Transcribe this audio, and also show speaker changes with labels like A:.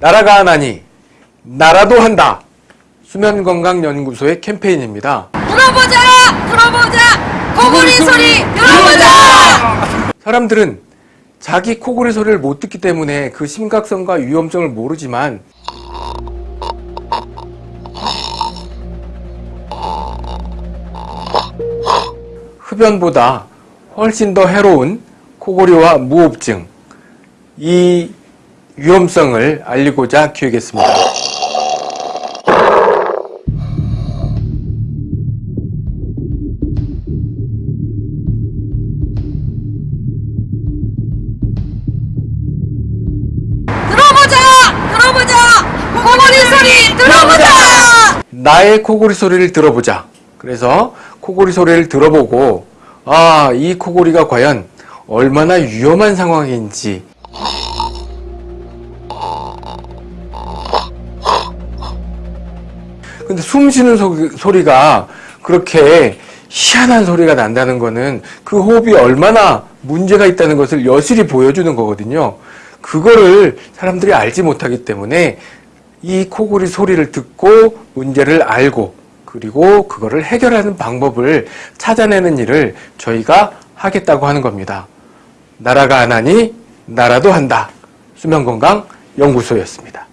A: 나라가 하나니 나라도 한다. 수면건강연구소의 캠페인입니다.
B: 들어보자! 들어보자! 코골이 소리 들어보자!
A: 사람들은 자기 코골이 소리를 못 듣기 때문에 그 심각성과 위험성을 모르지만 흡연보다 훨씬 더 해로운 코골이와 무호흡증 이 위험성을 알리고자 기획했습니다.
B: 들어보자! 들어보자! 코골이 소리 들어보자!
A: 나의 코골이 소리를 들어보자. 그래서 코골이 소리를 들어보고 아, 이 코골이가 과연 얼마나 위험한 상황인지 근데 숨 쉬는 소, 소리가 그렇게 희한한 소리가 난다는 거는 그 호흡이 얼마나 문제가 있다는 것을 여실히 보여주는 거거든요. 그거를 사람들이 알지 못하기 때문에 이 코골이 소리를 듣고 문제를 알고 그리고 그거를 해결하는 방법을 찾아내는 일을 저희가 하겠다고 하는 겁니다. 나라가 안 하니 나라도 한다. 수면건강 연구소였습니다.